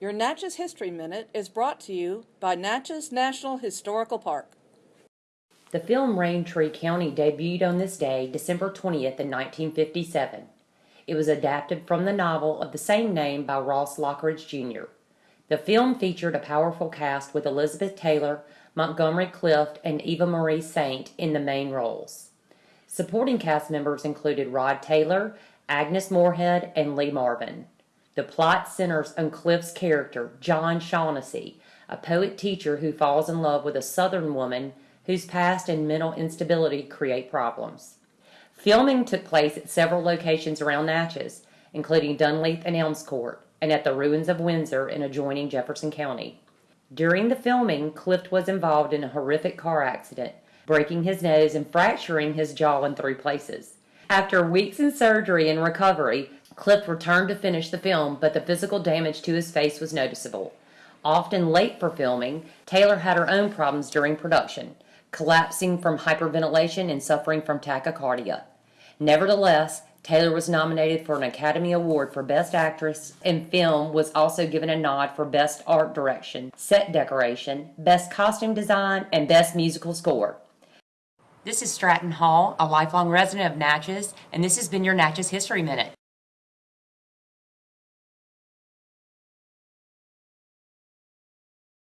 Your Natchez History Minute is brought to you by Natchez National Historical Park. The film Raintree County debuted on this day, December 20th, in 1957. It was adapted from the novel of the same name by Ross Lockridge Jr. The film featured a powerful cast with Elizabeth Taylor, Montgomery Clift, and Eva Marie Saint in the main roles. Supporting cast members included Rod Taylor, Agnes Moorehead, and Lee Marvin. The plot centers on Clift's character, John Shawnessy, a poet teacher who falls in love with a Southern woman whose past and mental instability create problems. Filming took place at several locations around Natchez, including Dunleith and Elms Court, and at the ruins of Windsor in adjoining Jefferson County. During the filming, Clift was involved in a horrific car accident, breaking his nose and fracturing his jaw in three places. After weeks in surgery and recovery, Clift returned to finish the film, but the physical damage to his face was noticeable. Often late for filming, Taylor had her own problems during production, collapsing from hyperventilation and suffering from tachycardia. Nevertheless, Taylor was nominated for an Academy Award for Best Actress and film was also given a nod for Best Art Direction, Set Decoration, Best Costume Design, and Best Musical Score. This is Stratton Hall, a lifelong resident of Natchez, and this has been your Natchez History Minute.